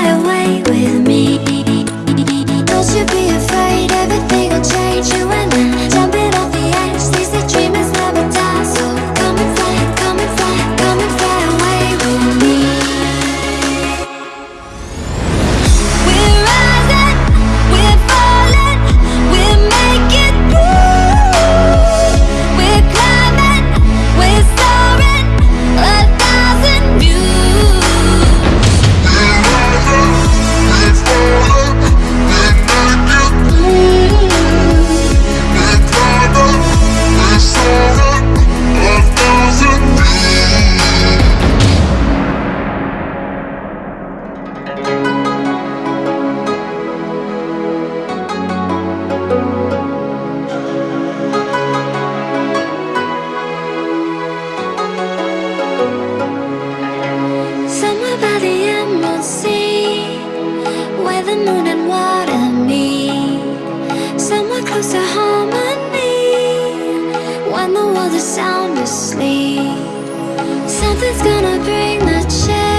fly away with me. Don't you be close to harmony When the world is sound asleep. Something's gonna bring the change.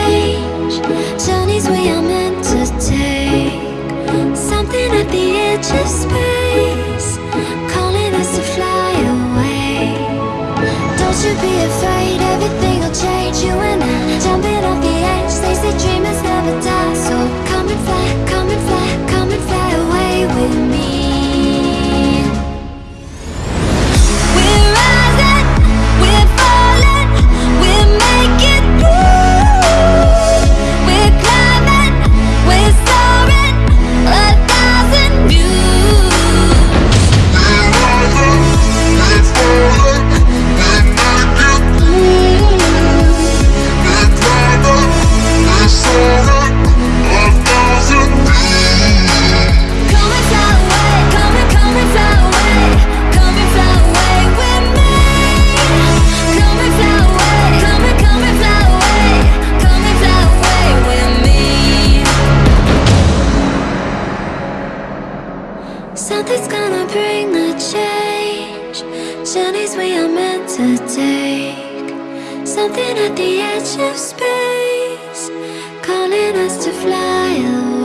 Nothing's gonna bring the change. Journeys we are meant to take. Something at the edge of space Calling us to fly away.